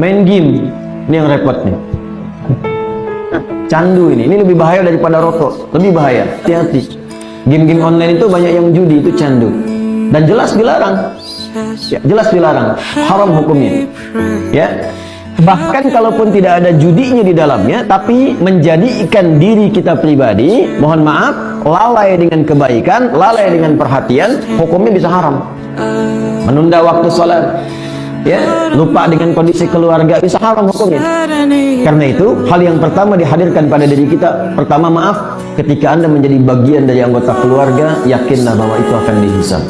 Main game, ini yang repot nih. Candu ini, ini lebih bahaya daripada rokok, lebih bahaya. Hati-hati. Game-game online itu banyak yang judi, itu candu. Dan jelas dilarang. Ya, jelas dilarang. Haram hukumnya. Ya. Bahkan kalaupun tidak ada judinya di dalamnya, tapi menjadikan diri kita pribadi, mohon maaf, lalai dengan kebaikan, lalai dengan perhatian, hukumnya bisa haram. Menunda waktu sholat, ya lupa dengan kondisi keluarga. Bisa haram hukumnya karena itu hal yang pertama dihadirkan pada diri kita. Pertama maaf ketika anda menjadi bagian dari anggota keluarga yakinlah bahwa itu akan dihisab